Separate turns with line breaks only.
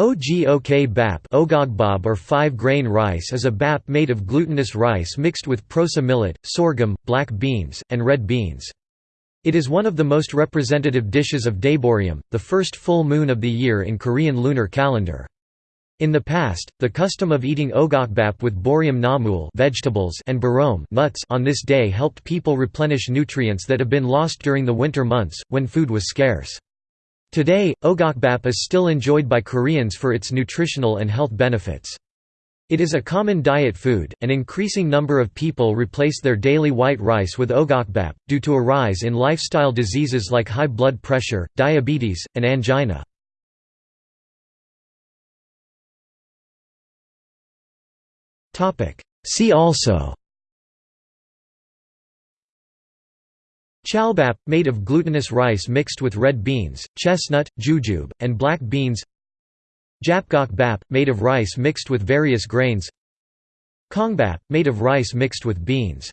Ogok bap ogogbab or five-grain rice is a bap made of glutinous rice mixed with proso millet, sorghum, black beans, and red beans. It is one of the most representative dishes of Daeboreum, the first full moon of the year in Korean lunar calendar. In the past, the custom of eating ogokbap with boreum namul vegetables and bureom nuts on this day helped people replenish nutrients that have been lost during the winter months, when food was scarce. Today, ogokbap is still enjoyed by Koreans for its nutritional and health benefits. It is a common diet food, an increasing number of people replace their daily white rice with ogokbap, due to a rise in lifestyle diseases like high blood pressure, diabetes, and angina. See also Chalbap, made of glutinous rice mixed with red beans, chestnut, jujube, and black beans. Japgok bap, made of rice mixed with various grains. Kongbap, made of rice mixed with beans